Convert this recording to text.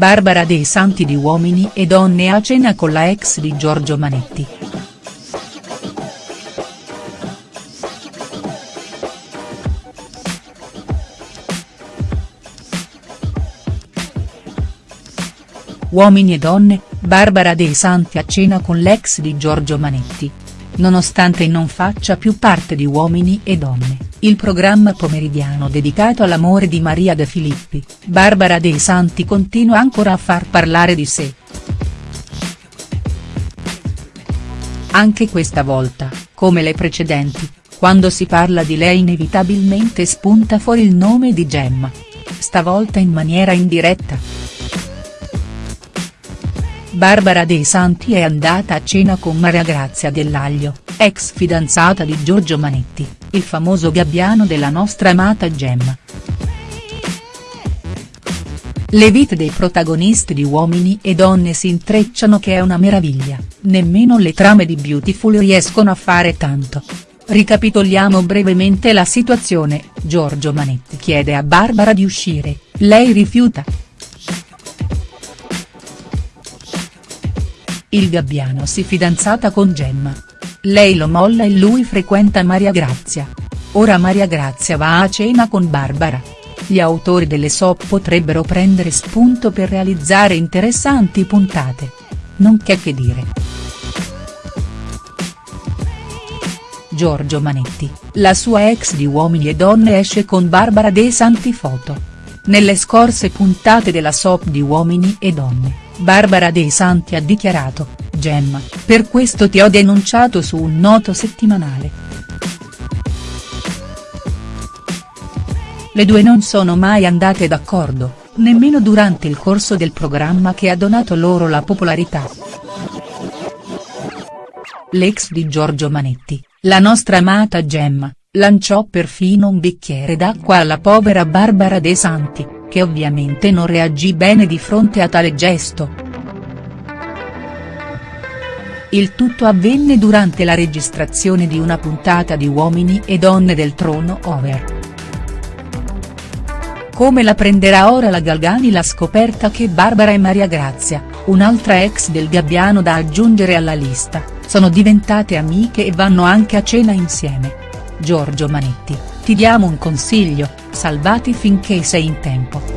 Barbara dei Santi di Uomini e Donne a cena con la ex di Giorgio Manetti. Uomini e donne, Barbara dei Santi a cena con l'ex di Giorgio Manetti. Nonostante non faccia più parte di Uomini e Donne, il programma pomeridiano dedicato all'amore di Maria De Filippi, Barbara dei Santi continua ancora a far parlare di sé. Anche questa volta, come le precedenti, quando si parla di lei inevitabilmente spunta fuori il nome di Gemma. Stavolta in maniera indiretta. Barbara dei Santi è andata a cena con Maria Grazia Dell'Aglio, ex fidanzata di Giorgio Manetti, il famoso gabbiano della nostra amata Gemma. Le vite dei protagonisti di Uomini e Donne si intrecciano che è una meraviglia, nemmeno le trame di Beautiful riescono a fare tanto. Ricapitoliamo brevemente la situazione, Giorgio Manetti chiede a Barbara di uscire, lei rifiuta. Il gabbiano si fidanzata con Gemma. Lei lo molla e lui frequenta Maria Grazia. Ora Maria Grazia va a cena con Barbara. Gli autori delle soap potrebbero prendere spunto per realizzare interessanti puntate. Non c'è che dire. Giorgio Manetti, la sua ex di Uomini e Donne esce con Barbara De Santi Foto. Nelle scorse puntate della soap di Uomini e Donne Barbara Dei Santi ha dichiarato, Gemma, per questo ti ho denunciato su un noto settimanale. Le due non sono mai andate d'accordo, nemmeno durante il corso del programma che ha donato loro la popolarità. L'ex di Giorgio Manetti, la nostra amata Gemma, lanciò perfino un bicchiere d'acqua alla povera Barbara De Santi che ovviamente non reagì bene di fronte a tale gesto. Il tutto avvenne durante la registrazione di una puntata di Uomini e Donne del Trono Over. Come la prenderà ora la Galgani la scoperta che Barbara e Maria Grazia, un'altra ex del Gabbiano da aggiungere alla lista, sono diventate amiche e vanno anche a cena insieme. Giorgio Manetti, ti diamo un consiglio, salvati finché sei in tempo.